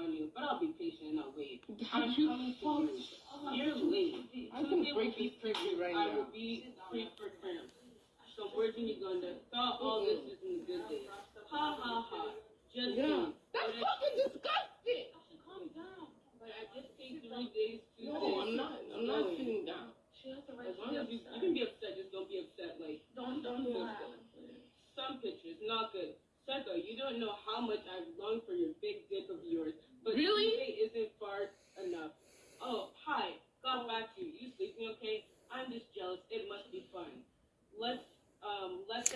on you, but I'll be patient and I'll wait. I'm you coming to you. You're late. I can break this picture right I now. will be free for cramps. Some words in Uganda. Thought all this is in the good days. Ha ha ha. Just Yeah. kidding. That's fucking disgusting. I should Calm down. Like I just take three days to No, I'm not. I'm not sitting down. As long as you, you can be upset, just don't be upset. Like Don't don't do that. some pictures, not good. Psycho, you don't know how much I've longed for your big dick of yours, but Really? today isn't far enough. Oh, hi. Got back to you. You sleeping okay? I'm just jealous. It must be fun. Let's um let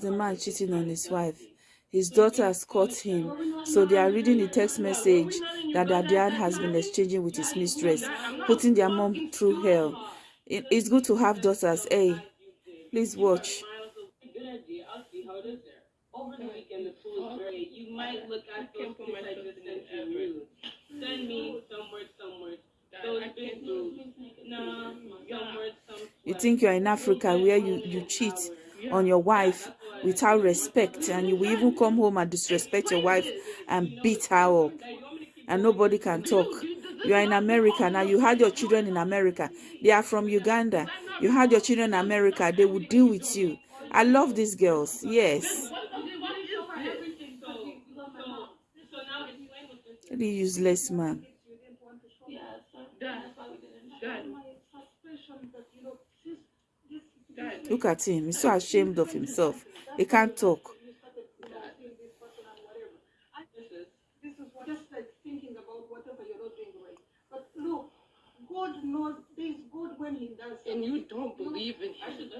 the man cheating on his wife. His daughter has caught him, so they are reading the text message that their has been exchanging with his mistress, putting their mom through hell. It- It's good to have daughters. Hey, please watch. Over the weekend, the pool is very. You might look at you. You think you are in Africa where you, you cheat on your wife without respect, and you will even come home and disrespect your wife and beat her up, and nobody can talk. You are in America now. You had your children in America. They are from Uganda. You had your children in America. They will deal with you. I love these girls. Yes. Really useless man. Dad, Dad, Dad. Look at him. He's so ashamed of himself. He can't talk. This is what just like thinking about whatever you're not doing right. But look, God knows there's good when He does. And you don't believe in him.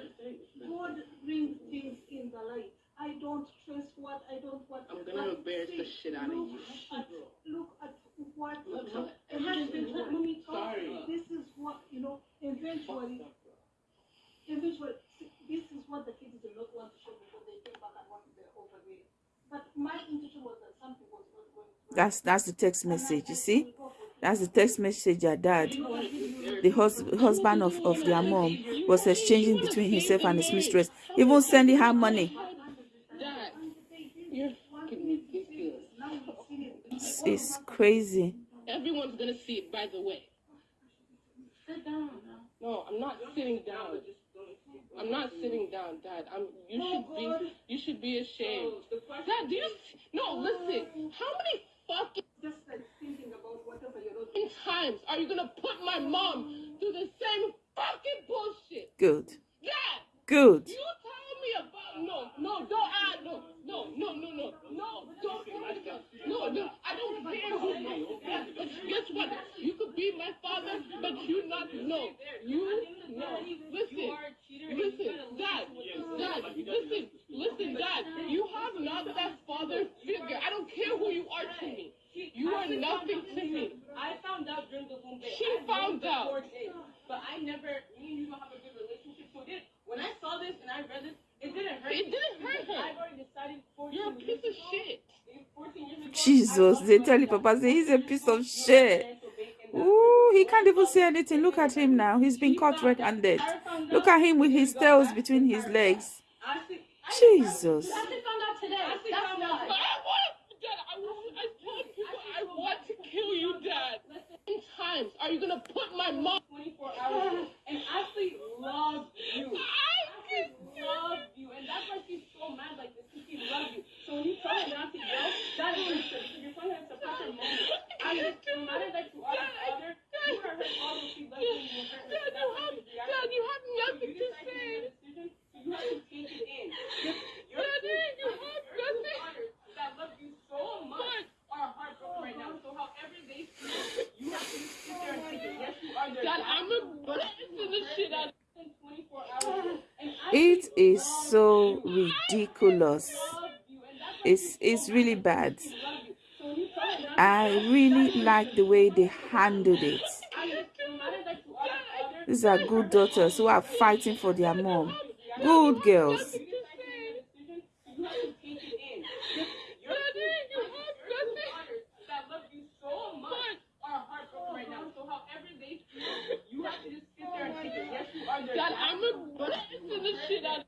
God brings things in the light. I don't trust what I don't want. I'm gonna but embarrass the shit out of you. At, look at what. Look, look, and that's been let me talk. Sorry. This is what you know. Eventually, eventually, see, this is what the kids do not want to show because they think back and want they're over there. But my intention was that something was not going to. That's that's the text message. You see? That's the text message their dad, the hus- husband of, of their mom, was exchanging between himself and his mistress, even sending her money. It's, it's crazy. Everyone's gonna see it, by the way. Sit down. No, I'm not sitting down. I'm not sitting down, Dad. I'm. You should be. You should be ashamed. Dad, do you? No, listen. How many fucking Just like thinking about whatever you're not doing. times are you gonna put my mom through the same fucking bullshit? Good. Dad, Good. you tell me about no, no, don't add no, no, no, no, no, no, don't no, no. I don't care who you. Dad, but guess what? You could be my father, but you not no. You no. Listen, listen, Dad, Dad, listen, listen, Dad. You have not that father figure. I don't care who you are to me. You are nothing to me. I found out during the whole day. She I found knew out. before this, But I never, me and you don't have a good relationship. So it when I saw this and I read this, it didn't hurt It didn't hurt her. I've already decided 14 You're a years piece of ago- shit. Eh, 14 years ago, Jesus, they tell you, Papa, he's a piece of shit. Ooh, he can't even say anything. Look at him now. He's been caught red-handed. Look at him with his tails between his legs. Jesus. I found out today. That's I why. want, Dad, I, want- I told people I want to kill you, Dad. How times are you gonna put my mom? 24 hours. And Ashley loves you. I can Ashley loves you. And that's why she's so mad like this. because She loves you. So when you tell her not to yell, that is her because you're telling her to suppress her moment. I mean, no matter that you are the father, you are her father. She loves you. and You hurt her. Dad, you have, Dad, you have nothing to say. make a decision, so you have to take it in. Your Daddy, you have nothing. that love you so much are heartbroken right now. So however they feel, you have to sit there and take it. Yes, you are their Dad, dad. I'm embarrassing the shit out of 24 hours. And I It is so ridiculous. love you. And that's why It's it's really bad. she loves you. So when you tell her not I really like the way they handled it. I mean, no matter that you are the father, These are good daughters who are fighting for their mom. Good girls. you decide to make a decision, so you have to take it in. Your Daddy, you have two nothing. daughters that love you so much are heartbroken right now. So however they feel, you have to just sit there and take it. Yes, you are their Dad, dad. I'm the shit out of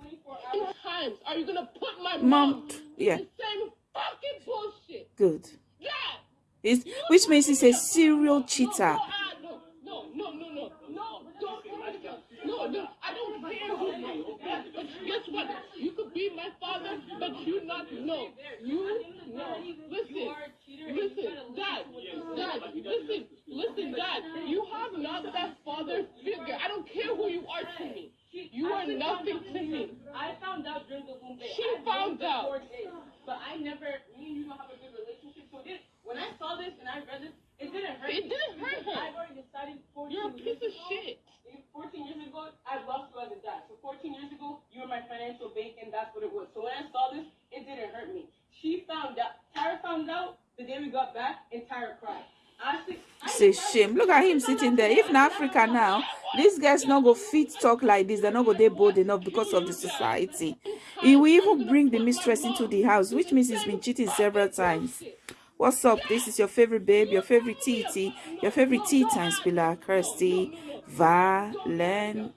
24 How many hours. times are you gonna put my Mom, yeah, the same fucking bullshit? good. Dad, He's, which means he's a serial cheater. No, no, no, no, no, no, no, no, I don't care who you are. But guess what? You could be my father, but you not know. You no. Listen, listen, Dad, Dad, listen, listen, Dad. You have not that father figure. I don't care who you are to me. You are nothing to me. I found out during the womb day. She found out. But I never. Me and you don't have a good relationship. So this, when I saw this and I read this, it didn't hurt. It me. didn't hurt her. I've already decided 14 You're a years piece of ago- shit. 14 years ago, I lost you as a dad. So 14 years ago, you were my financial bank, and that's what it was. So when I saw this, it didn't hurt me. She found out. Tyra found out the day we got back, and Tyra cried. I. It's a shame. Look at him sitting there. If in Africa now, these guys not go fit talk like this. They're not go they bold enough because of the society. He will even bring the mistress into the house, which means he's been cheating several times. What's up? This is your favorite babe, your favorite TT, your favorite tea time spiller, Kirsty Valentine.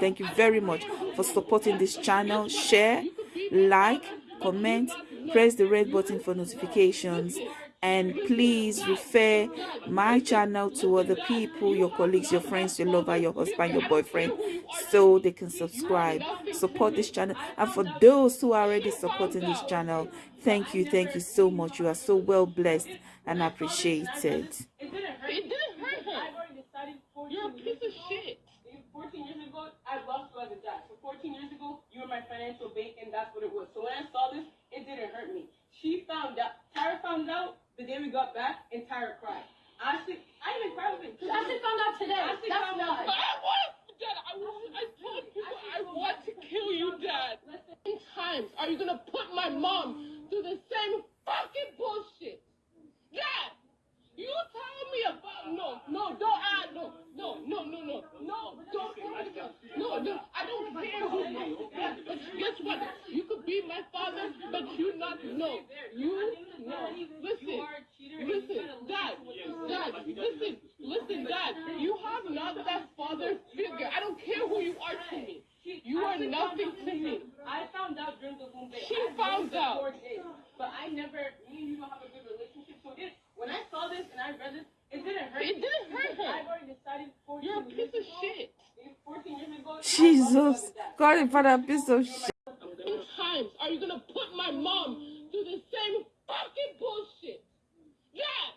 Thank you very much for supporting this channel. Share, like, comment, press the red button for notifications, and please refer my channel to other people, your colleagues, your friends, your lover, your husband, your boyfriend, so they can subscribe. Support this channel. And for those who are already supporting this channel, thank you, thank you so much. You are so well blessed and appreciated. It didn't hurt. It didn't hurt. I've already decided 14 You're a years piece of shit. 14 years ago, I lost you as a dad. So 14 years ago, you were my financial bank, and that's what it was. So when I saw this, it didn't hurt me. She found out. Tyra found out the day we got back, and Tyra cried. Ashley, I even cried with it. Ashley found out today. Ashley That's found why. out. I want, Dad. I want. I told people I want to kill you, Dad. How many gonna put my mom through the same fucking bullshit? Dad, you tell me about no, no, don't add no, no, no, no, no, no, don't no, no. I don't care who you are. But guess what? You could be my father, but you not know. You no. Listen, listen, Dad, Dad, listen, listen, Dad. You have not that father figure. I don't care who you are to me. You are nothing to me. I found out during the womb day. She I found for out. Four days, but I never. Me and you don't have a good relationship. So this, when I saw this and I read this, it didn't hurt. It me. didn't hurt her. I've already decided 14 You're a years piece of ago- shit. Eh, 14 years ago. I lost you Jesus, as a dad. God, if father, piece of shit. How many times are you gonna put my mom through the same fucking bullshit? Dad,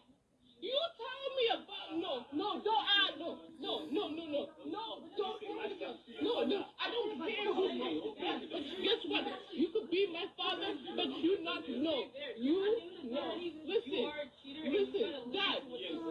you tell me about no, no, don't add no, no, no, no, no, no, don't no, no. I don't care who you are. But guess what? You could be my father, but you not know. You no. Listen, listen, Dad,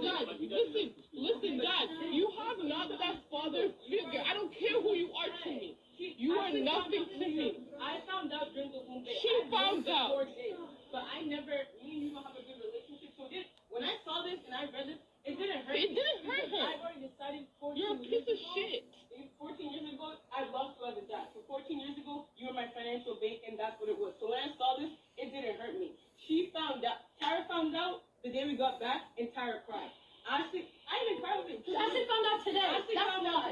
Dad, listen, listen, Dad. You have not that father figure. I don't care who you are to me. You are nothing to me. I found out during the womb day. She found out. Four days, but I never. Me and you don't have a good relationship. So this, when I saw this and I read this, it didn't hurt. It me. didn't hurt her. I've already decided 14 You're a years piece of ago- shit. Eh, 14 years ago, I lost you as a dad. So 14 years ago, you were my financial bank, and that's what it was. So when I saw this, it didn't hurt me. She found out. Tyra found out the day we got back, and Tyra cried. Ashley, I even cried with it. Ashley found out today. Ashley That's found out.